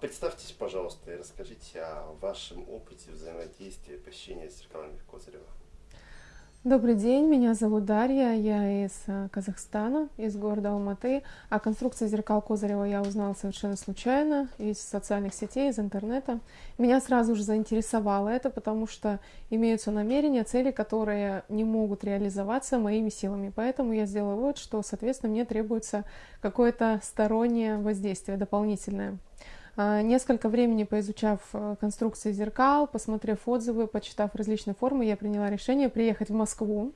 представьтесь, пожалуйста, и расскажите о вашем опыте взаимодействия посещения с зеркалами Козырева. Добрый день, меня зовут Дарья, я из э, Казахстана, из города Алматы. О конструкции зеркал Козырева я узнала совершенно случайно, из социальных сетей, из интернета. Меня сразу же заинтересовало это, потому что имеются намерения, цели, которые не могут реализоваться моими силами. Поэтому я сделала вывод, что, соответственно, мне требуется какое-то стороннее воздействие дополнительное. А, несколько времени поизучав э, конструкции зеркал, посмотрев отзывы, почитав различные формы, я приняла решение приехать в Москву,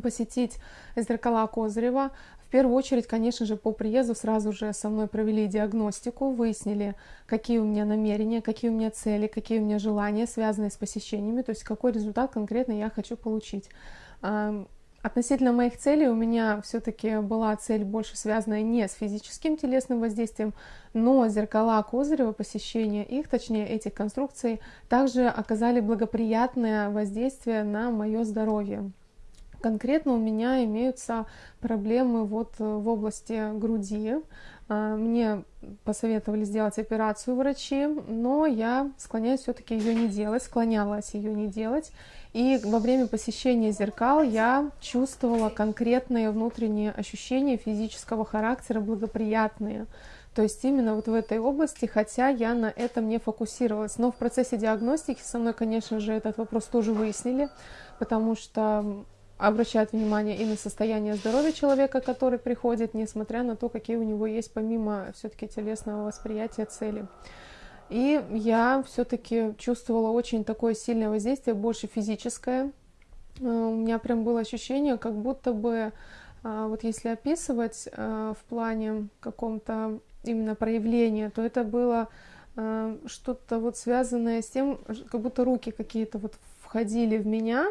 посетить зеркала Козырева. В первую очередь, конечно же, по приезду сразу же со мной провели диагностику, выяснили, какие у меня намерения, какие у меня цели, какие у меня желания, связанные с посещениями, то есть какой результат конкретно я хочу получить. Относительно моих целей у меня все-таки была цель больше связанная не с физическим телесным воздействием, но зеркала Козырева, посещение их, точнее этих конструкций, также оказали благоприятное воздействие на мое здоровье. Конкретно у меня имеются проблемы вот в области груди. А, мне посоветовали сделать операцию врачи, но я склоняюсь все-таки ее не делать, склонялась ее не делать. И во время посещения зеркал я чувствовала конкретные внутренние ощущения физического характера, благоприятные. То есть именно вот в этой области, хотя я на этом не фокусировалась. Но в процессе диагностики со мной, конечно же, этот вопрос тоже выяснили, потому что обращают внимание и на состояние здоровья человека, который приходит, несмотря на то, какие у него есть помимо все-таки телесного восприятия цели. И я все-таки чувствовала очень такое сильное воздействие, больше физическое. Э, у меня прям было ощущение, как будто бы, э, вот если описывать э, в плане каком-то именно проявления, то это было что-то вот связанное с тем, как будто руки какие-то вот входили в меня.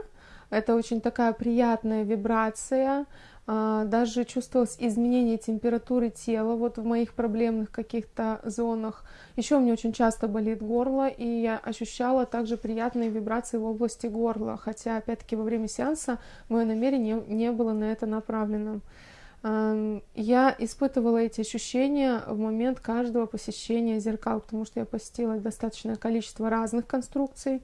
Это очень такая приятная вибрация, а, даже чувствовалось изменение температуры тела вот в моих проблемных каких-то зонах. Еще у меня очень часто болит горло, и я ощущала также приятные вибрации в области горла, хотя, опять-таки, во время сеанса мое намерение не было на это направлено. Я испытывала эти ощущения в момент каждого посещения зеркал, потому что я посетила достаточное количество разных конструкций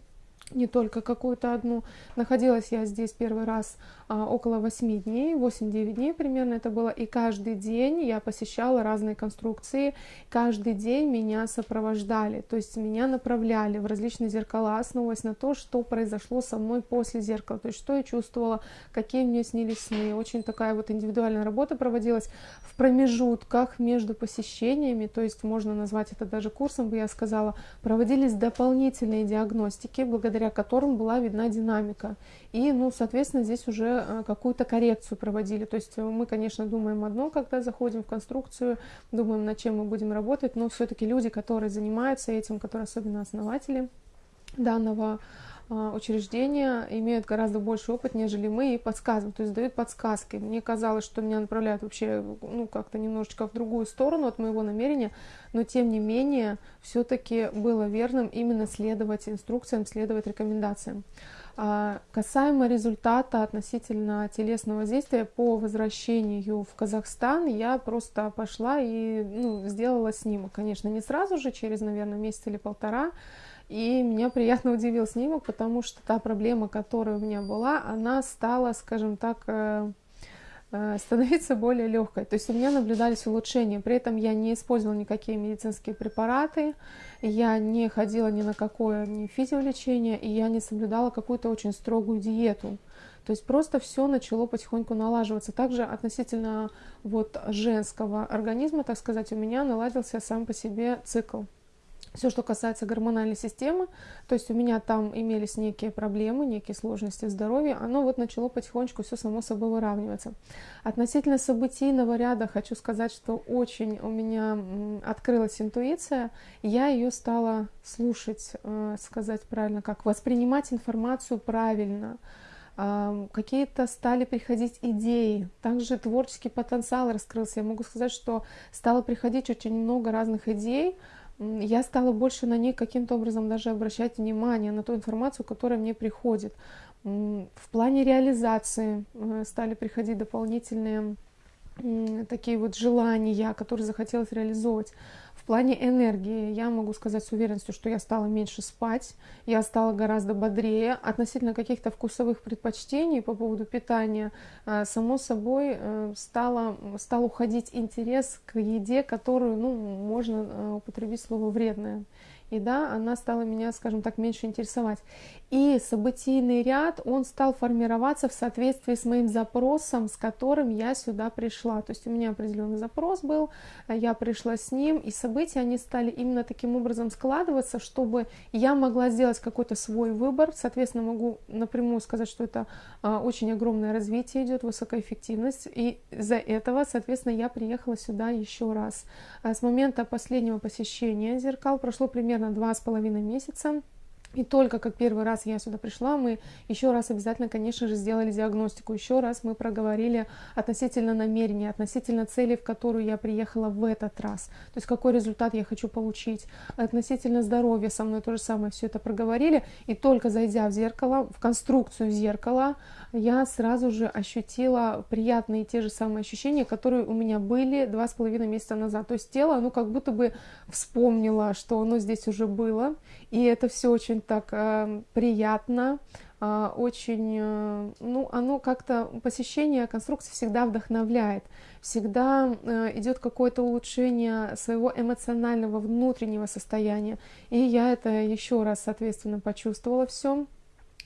не только какую-то одну. Находилась я здесь первый раз около 8 дней, 8-9 дней примерно это было, и каждый день я посещала разные конструкции, каждый день меня сопровождали, то есть меня направляли в различные зеркала, основываясь на то, что произошло со мной после зеркала, то есть что я чувствовала, какие мне снились сны. Очень такая вот индивидуальная работа проводилась в промежутках между посещениями, то есть можно назвать это даже курсом, бы я сказала, проводились дополнительные диагностики, благодаря которым была видна динамика. И, ну, соответственно, здесь уже э, какую-то коррекцию проводили. То есть э, мы, конечно, думаем одно, когда заходим в конструкцию, думаем, над чем мы будем работать, но все-таки люди, которые занимаются этим, которые особенно основатели данного а, учреждения имеют гораздо больше опыт, нежели мы, и подсказывают, то есть дают подсказки. Мне казалось, что меня направляют вообще ну, как-то немножечко в другую сторону от моего намерения, но тем не менее все-таки было верным именно следовать инструкциям, следовать рекомендациям. А, касаемо результата относительно телесного действия по возвращению в Казахстан, я просто пошла и ну, сделала снимок. Конечно, не сразу же, через, наверное, месяц или полтора, и меня приятно удивил снимок, потому что та проблема, которая у меня была, она стала, скажем так, э, становиться более легкой. То есть у меня наблюдались улучшения. При этом я не использовала никакие медицинские препараты, я не ходила ни на какое ни физиолечение, и я не соблюдала какую-то очень строгую диету. То есть просто все начало потихоньку налаживаться. Также относительно вот женского организма, так сказать, у меня наладился сам по себе цикл все, что касается гормональной системы, то есть у меня там имелись некие проблемы, некие сложности здоровья, оно вот начало потихонечку все само собой выравниваться. Относительно событийного ряда хочу сказать, что очень у меня открылась интуиция, я ее стала слушать, э, сказать правильно, как воспринимать информацию правильно, какие-то стали приходить идеи, также творческий потенциал раскрылся. Я могу сказать, что стало приходить очень много разных идей, я стала больше на них каким-то образом даже обращать внимание, на ту информацию, которая мне приходит. В плане реализации э, стали приходить дополнительные такие вот желания, которые захотелось реализовывать. Плане энергии я могу сказать с уверенностью, что я стала меньше спать, я стала гораздо бодрее. Относительно каких-то вкусовых предпочтений по поводу питания, э, само собой, э, стало, стал уходить интерес к еде, которую ну, можно э, употребить слово вредная и да, она стала меня, скажем так, меньше интересовать. И событийный ряд, он стал формироваться в соответствии с моим запросом, с которым я сюда пришла. То есть у меня определенный запрос был, я пришла с ним, и события, они стали именно таким образом складываться, чтобы я могла сделать какой-то свой выбор. Соответственно, могу напрямую сказать, что это а, очень огромное развитие идет, высокая эффективность. И из-за этого, соответственно, я приехала сюда еще раз. А с момента последнего посещения зеркал прошло примерно два с половиной месяца. И только как первый раз я сюда пришла, мы еще раз обязательно, конечно же, сделали диагностику, еще раз мы проговорили относительно намерения, относительно цели, в которую я приехала в этот раз, то есть какой результат я хочу получить, относительно здоровья со мной то же самое все это проговорили, и только зайдя в зеркало, в конструкцию зеркала, я сразу же ощутила приятные те же самые ощущения, которые у меня были два с половиной месяца назад, то есть тело, оно как будто бы вспомнило, что оно здесь уже было, и это все очень так э, приятно, э, очень, э, ну, оно как-то, посещение конструкции всегда вдохновляет, всегда идет какое-то улучшение своего эмоционального внутреннего состояния, и я это еще раз, соответственно, почувствовала все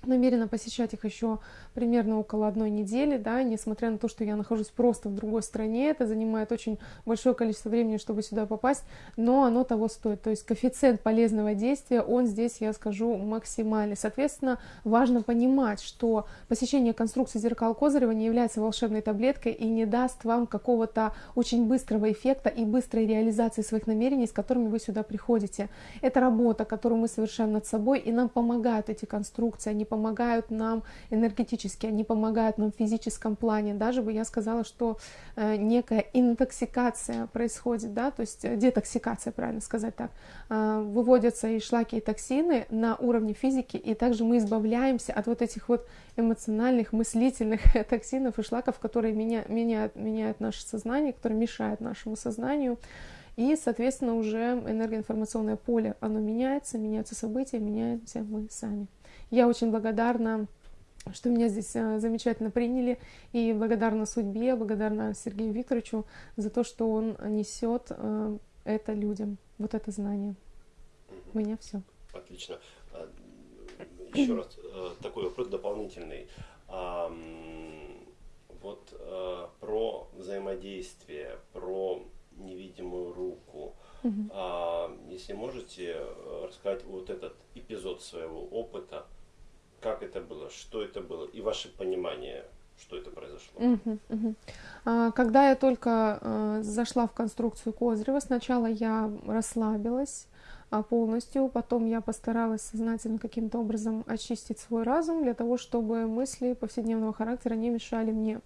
намерена посещать их еще примерно около одной недели, да, несмотря на то, что я нахожусь просто в другой стране, это занимает очень большое количество времени, чтобы сюда попасть, но оно того стоит. То есть коэффициент полезного действия, он здесь, я скажу, максимальный. Соответственно, важно понимать, что посещение конструкции зеркал Козырева не является волшебной таблеткой и не даст вам какого-то очень быстрого эффекта и быстрой реализации своих намерений, с которыми вы сюда приходите. Это работа, которую мы совершаем над собой, и нам помогают эти конструкции, они помогают нам энергетически они помогают нам в физическом плане. Даже бы я сказала, что э, некая интоксикация происходит, да, то есть э, детоксикация, правильно сказать так. Э, выводятся и шлаки, и токсины на уровне физики, и также мы избавляемся от вот этих вот эмоциональных, мыслительных токсинов и шлаков, которые меня, меняют, меняют наше сознание, которые мешают нашему сознанию. И, соответственно, уже энергоинформационное поле, оно меняется, меняются события, меняемся мы сами. Я очень благодарна что меня здесь э, замечательно приняли, и благодарна судьбе, благодарна Сергею Викторовичу за то, что он несет э, это людям, вот это знание. У меня все. Отлично. А, Еще раз э, такой вопрос дополнительный. Вот про взаимодействие, про невидимую руку. Угу. Если можете рассказать вот этот эпизод своего опыта, это было, что это было и ваше понимание, что это произошло. Угу, угу. Когда я только э, зашла в конструкцию Козырева, сначала я расслабилась а, полностью, потом я постаралась сознательно каким-то образом очистить свой разум для того, чтобы мысли повседневного характера не мешали мне.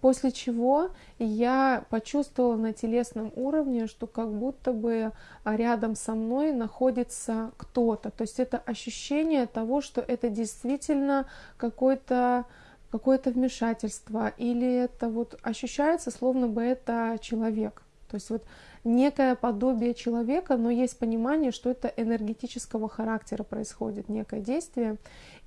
После чего я почувствовала на телесном уровне, что как будто бы рядом со мной находится кто-то. То есть это ощущение того, что это действительно какой-то какое-то вмешательство, или это вот ощущается, словно бы это человек. То есть вот некое подобие человека, но есть понимание, что это энергетического характера происходит некое действие.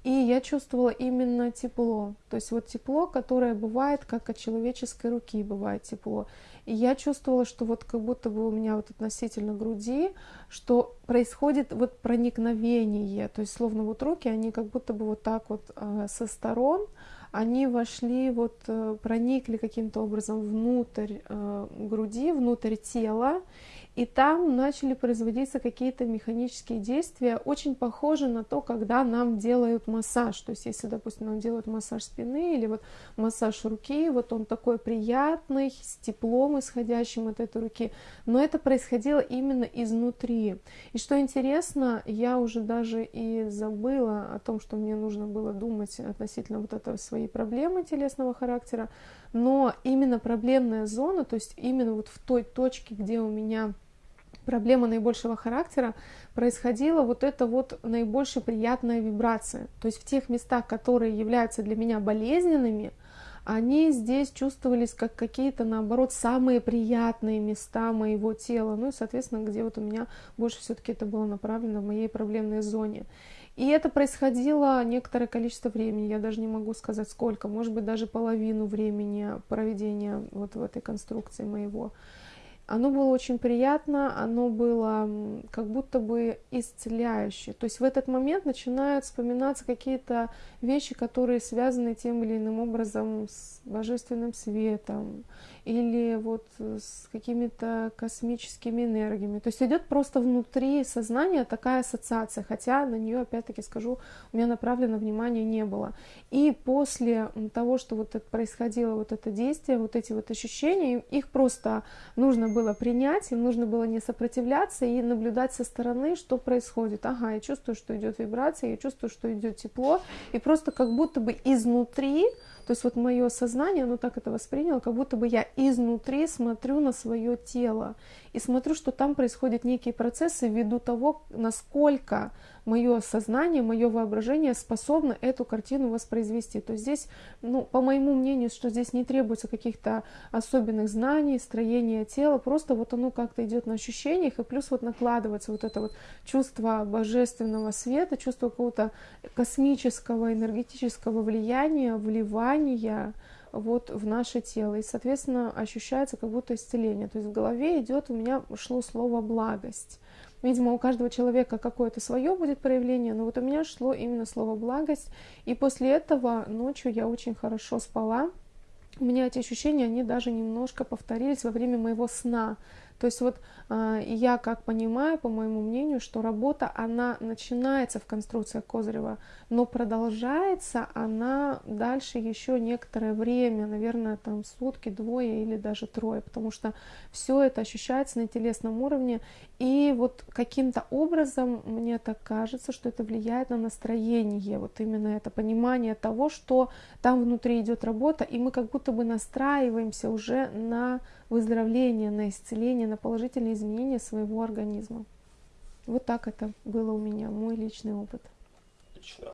И я чувствовала именно тепло. То есть вот тепло, которое бывает, как от человеческой руки бывает тепло. И я чувствовала, что вот как будто бы у меня вот относительно груди, что происходит вот проникновение. То есть словно вот руки, они как будто бы вот так вот э, со сторон, они вошли, вот э, проникли каким-то образом внутрь э, груди, внутрь тела, и там начали производиться какие-то механические действия, очень похожи на то, когда нам делают массаж. То есть, если, допустим, нам делают массаж спины или вот массаж руки, вот он такой приятный, с теплом исходящим от этой руки, но это происходило именно изнутри. И что интересно, я уже даже и забыла о том, что мне нужно было думать относительно вот этого своей проблемы телесного характера, но именно проблемная зона, то есть именно вот в той точке, где у меня проблема наибольшего характера, происходила вот эта вот наибольшая приятная вибрация. То есть в тех местах, которые являются для меня болезненными, они здесь чувствовались как какие-то, наоборот, самые приятные места моего тела. Ну и, соответственно, где вот у меня больше все-таки это было направлено в моей проблемной зоне. И это происходило некоторое количество времени, я даже не могу сказать сколько, может быть даже половину времени проведения вот в этой конструкции моего. Оно было очень приятно, оно было как будто бы исцеляющее. То есть в этот момент начинают вспоминаться какие-то вещи, которые связаны тем или иным образом с божественным светом или вот с какими-то космическими энергиями. То есть идет просто внутри сознания такая ассоциация, хотя на нее, опять-таки скажу, у меня направлено внимание не было. И после того, что вот это происходило, вот это действие, вот эти вот ощущения, их просто нужно было принять, им нужно было не сопротивляться и наблюдать со стороны, что происходит. Ага, я чувствую, что идет вибрация, я чувствую, что идет тепло, и просто как будто бы изнутри то есть вот мое сознание, оно так это восприняло, как будто бы я изнутри смотрю на свое тело и смотрю, что там происходят некие процессы ввиду того, насколько мое сознание, мое воображение способно эту картину воспроизвести. То есть здесь, ну, по моему мнению, что здесь не требуется каких-то особенных знаний, строения тела, просто вот оно как-то идет на ощущениях, и плюс вот накладывается вот это вот чувство божественного света, чувство какого-то космического энергетического влияния, вливания, вот в наше тело. И, соответственно, ощущается как будто исцеление. То есть в голове идет, у меня шло слово благость. Видимо, у каждого человека какое-то свое будет проявление, но вот у меня шло именно слово благость. И после этого ночью я очень хорошо спала. У меня эти ощущения, они даже немножко повторились во время моего сна. То есть вот э, я как понимаю, по моему мнению, что работа, она начинается в конструкциях Козырева, но продолжается она дальше еще некоторое время, наверное, там сутки, двое или даже трое, потому что все это ощущается на телесном уровне, и вот каким-то образом мне так кажется, что это влияет на настроение, вот именно это понимание того, что там внутри идет работа, и мы как будто бы настраиваемся уже на выздоровление, на исцеление, на положительные изменения своего организма. Вот так это было у меня, мой личный опыт. Отлично.